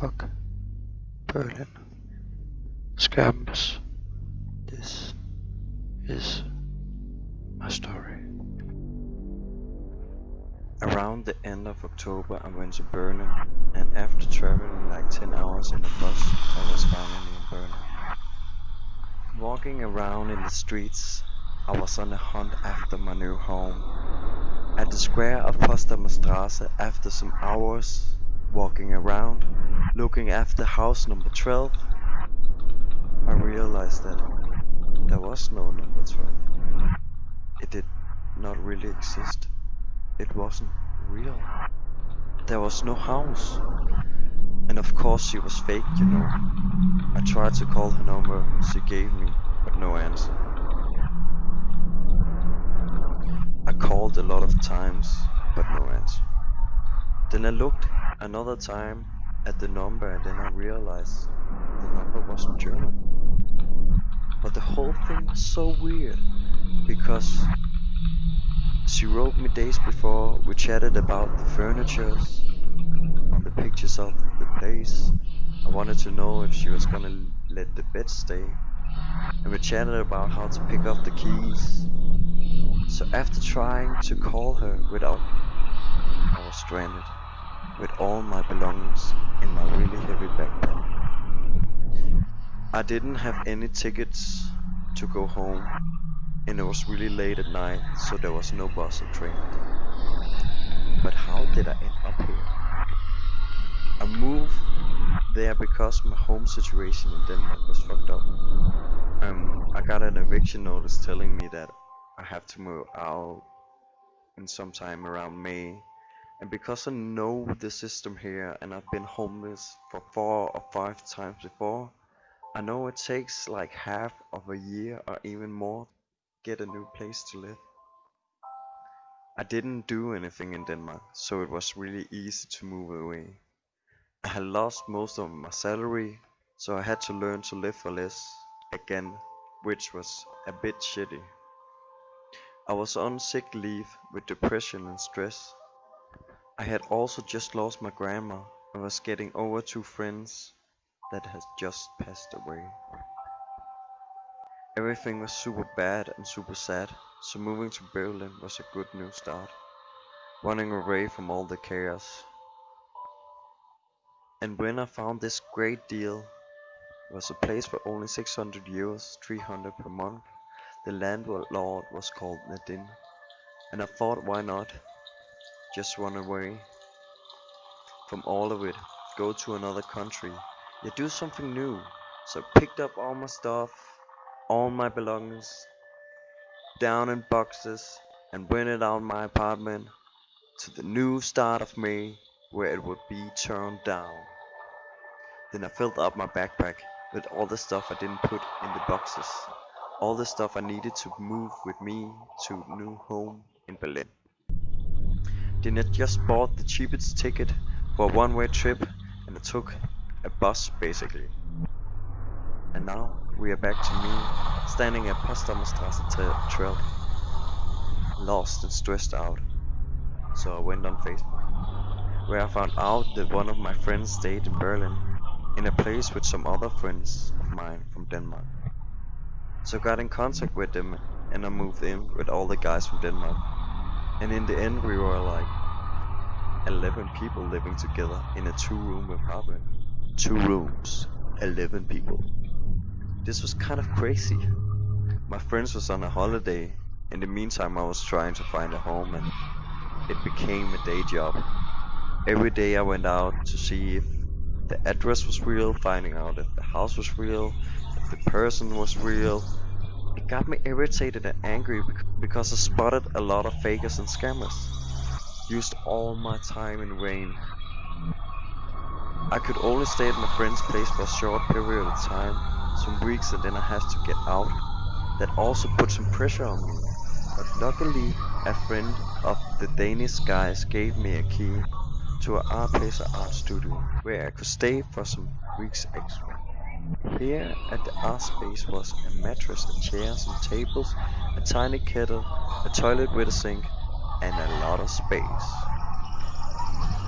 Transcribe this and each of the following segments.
Fuck. Berlin. Scams. This is my story. Around the end of October I went to Berlin and after traveling like 10 hours in a bus I was finally in Berlin. Walking around in the streets I was on a hunt after my new home. At the square of Potsdamer Straße after some hours walking around looking after house number 12 I realized that there was no number 12. It did not really exist. It wasn't real. There was no house. And of course she was fake, you know. I tried to call her number she gave me, but no answer. I called a lot of times, but no answer. Then I looked another time at the number and then I realized the number wasn't German. But the whole thing was so weird because she wrote me days before, we chatted about the furnitures on the pictures of the place. I wanted to know if she was gonna let the bed stay. And we chatted about how to pick up the keys. So after trying to call her without, I was stranded with all my belongings in my really heavy backpack. I didn't have any tickets to go home and it was really late at night so there was no bus or train. But how did I end up here? I moved there because my home situation in Denmark was fucked up. Um, I got an eviction notice telling me that I have to move out in some time around May and because I know the system here and I've been homeless for four or five times before, I know it takes like half of a year or even more to get a new place to live. I didn't do anything in Denmark, so it was really easy to move away. I had lost most of my salary, so I had to learn to live for less again, which was a bit shitty. I was on sick leave with depression and stress. I had also just lost my grandma and was getting over two friends that had just passed away. Everything was super bad and super sad, so moving to Berlin was a good new start. Running away from all the chaos. And when I found this great deal, it was a place for only 600 euros, 300 per month. The landlord was called Nadine, and I thought why not? Just run away from all of it, go to another country, yeah, do something new. So I picked up all my stuff, all my belongings, down in boxes, and went it out my apartment to the new start of May where it would be turned down. Then I filled up my backpack with all the stuff I didn't put in the boxes, all the stuff I needed to move with me to new home in Berlin. I just bought the cheapest ticket for a one-way trip and took a bus basically. And now we are back to me standing at Potsdamer Straße 12, lost and stressed out. So I went on Facebook, where I found out that one of my friends stayed in Berlin, in a place with some other friends of mine from Denmark. So I got in contact with them and I moved in with all the guys from Denmark. And in the end we were like 11 people living together in a two room apartment. Two rooms, 11 people. This was kind of crazy. My friends was on a holiday. In the meantime I was trying to find a home and it became a day job. Every day I went out to see if the address was real, finding out if the house was real, if the person was real, it got me irritated and angry because I spotted a lot of fakers and scammers. Used all my time in vain. I could only stay at my friend's place for a short period of time, some weeks and then I had to get out. That also put some pressure on me. But luckily, a friend of the Danish guys gave me a key to an art place art studio where I could stay for some weeks extra. Here at the art space was a mattress, and chairs and tables, a tiny kettle, a toilet with a sink, and a lot of space.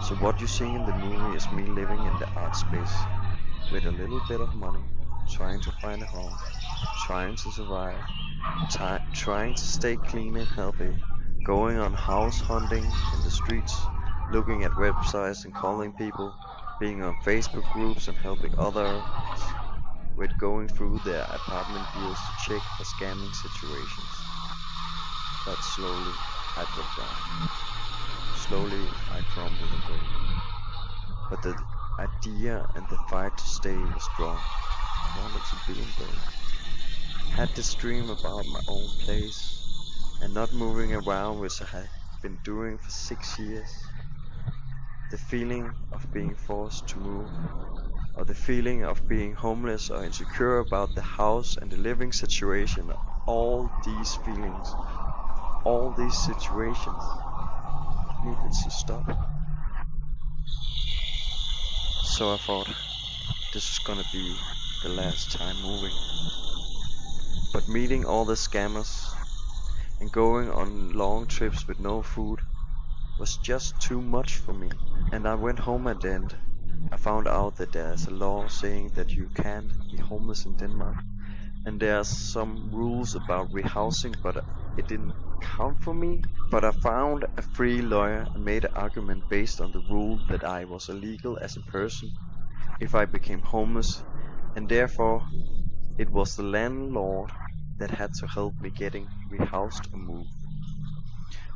So what you see in the movie is me living in the art space with a little bit of money, trying to find a home, trying to survive, trying to stay clean and healthy, going on house hunting in the streets, looking at websites and calling people, being on Facebook groups and helping others with going through their apartment deals to check for scamming situations. But slowly I broke down. Slowly I crumbled broke. But the idea and the fight to stay was strong. I wanted to be in Berlin. Had this dream about my own place and not moving around which I had been doing for six years. The feeling of being forced to move or the feeling of being homeless or insecure about the house and the living situation, all these feelings, all these situations needed to stop. So I thought this was gonna be the last time moving. But meeting all the scammers and going on long trips with no food was just too much for me. And I went home at the end. I found out that there's a law saying that you can't be homeless in Denmark. And there's some rules about rehousing, but it didn't count for me. But I found a free lawyer and made an argument based on the rule that I was illegal as a person if I became homeless, and therefore it was the landlord that had to help me getting rehoused and moved.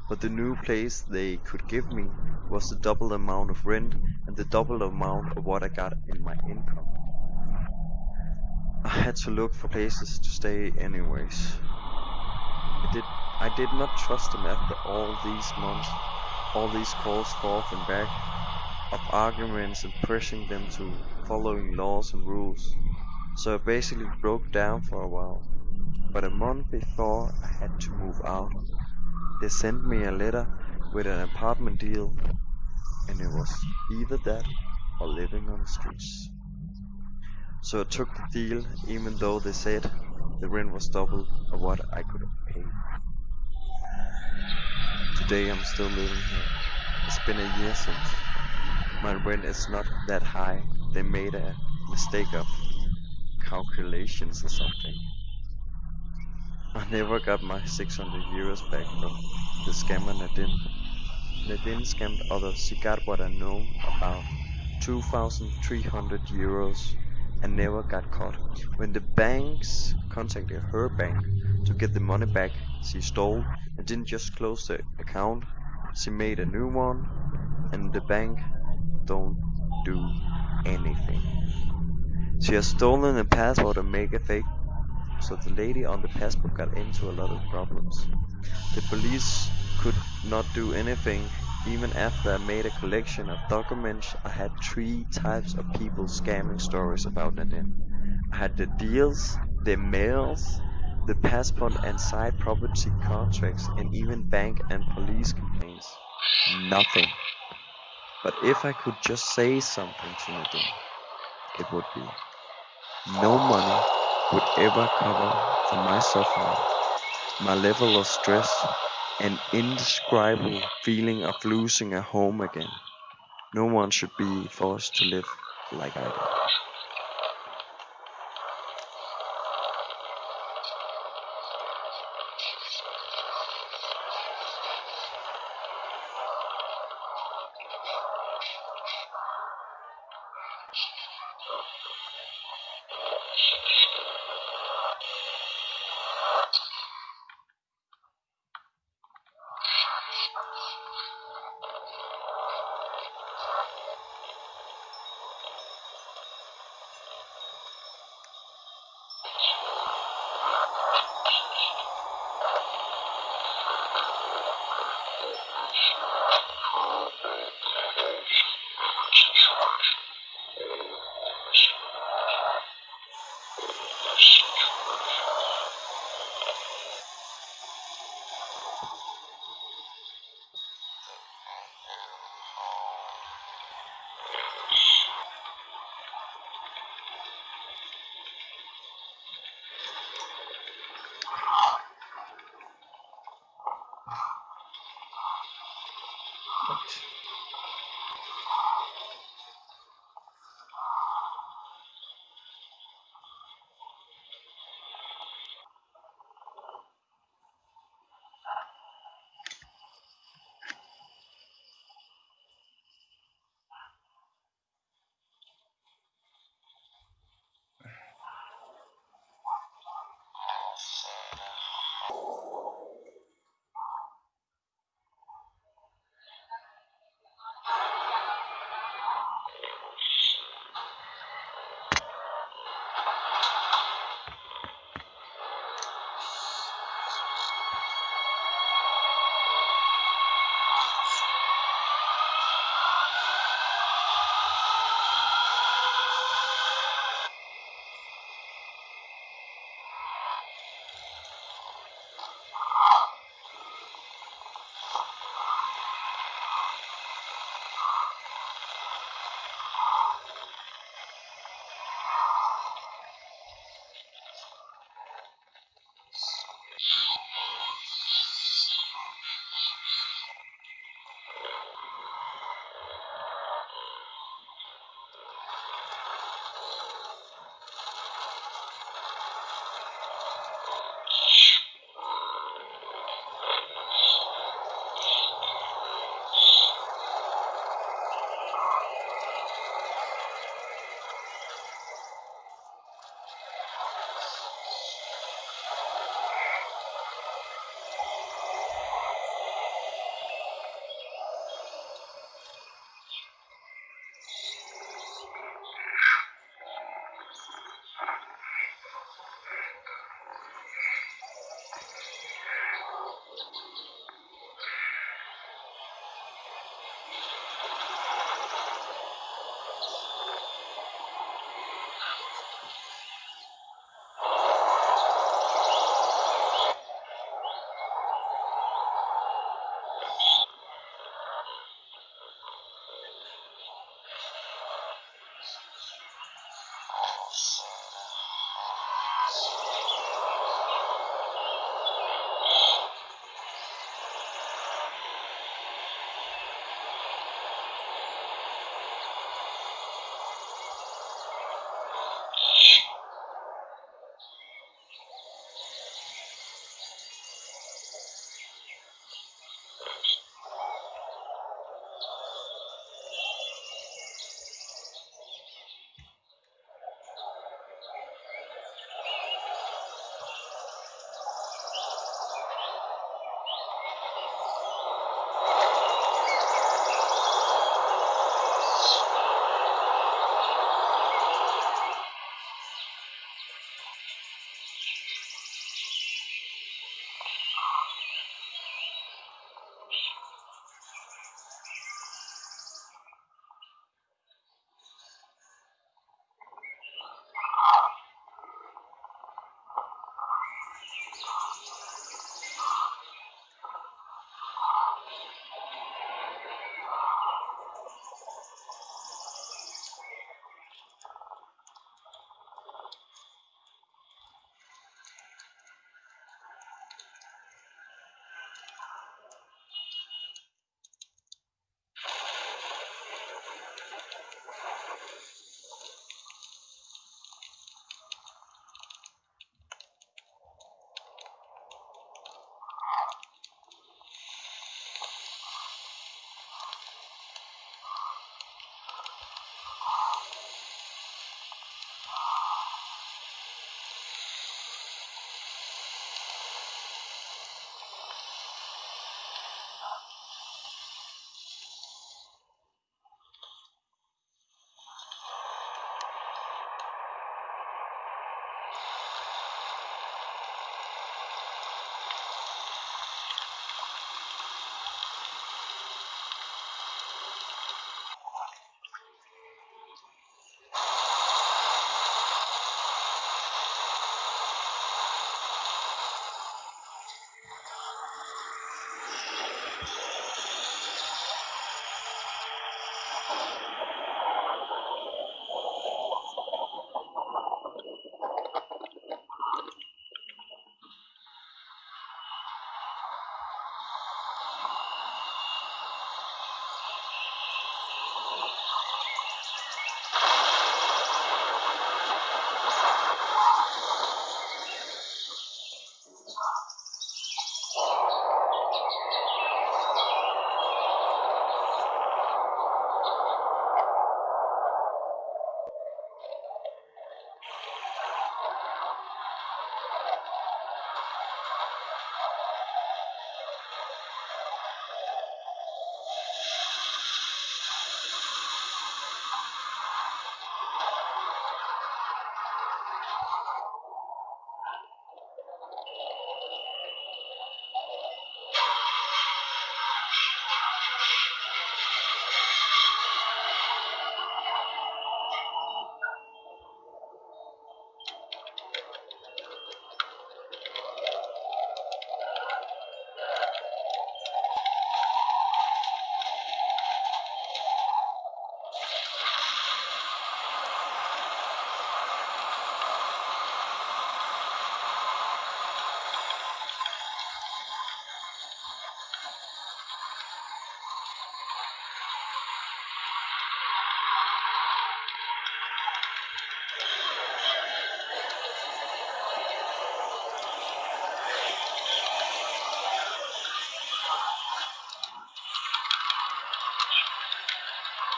But the new place they could give me was the double amount of rent and the double amount of what I got in my income. I had to look for places to stay anyways. I did I did not trust them after all these months, all these calls forth and back of arguments and pressing them to following laws and rules. So I basically broke down for a while. But a month before I had to move out, they sent me a letter with an apartment deal, and it was either that or living on the streets. So I took the deal, even though they said the rent was double of what I could pay. Today I'm still living here. It's been a year since. My rent is not that high. They made a mistake of calculations or something. I never got my 600 euros back from the scammer Nadine. Nadine scammed others. She got what I know about 2,300 euros and never got caught. When the banks contacted her bank to get the money back she stole and didn't just close the account, she made a new one and the bank don't do anything. She has stolen a passport and make a fake so the lady on the passport got into a lot of problems. The police could not do anything even after I made a collection of documents I had three types of people scamming stories about Nadine. I had the deals, the mails, the passport and side property contracts and even bank and police complaints. Nothing. But if I could just say something to Nadine, it would be no money would ever cover for my suffering, my level of stress, and indescribable feeling of losing a home again. No one should be forced to live like I do.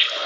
フッ。